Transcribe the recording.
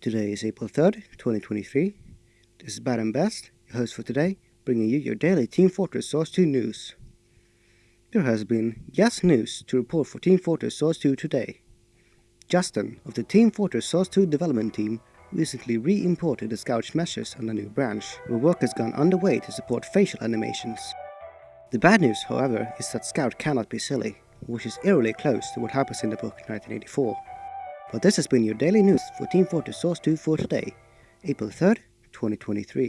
Today is April 3rd, 2023. This is Bad and Best, your host for today, bringing you your daily Team Fortress Source 2 news. There has been yes news to report for Team Fortress Source 2 today. Justin of the Team Fortress Source 2 development team recently re-imported the Scout's meshes on a new branch, where work has gone underway to support facial animations. The bad news, however, is that Scout cannot be silly, which is eerily close to what happens in the book 1984. But this has been your daily news for Team Fortress Source 2 for today, April 3rd, 2023.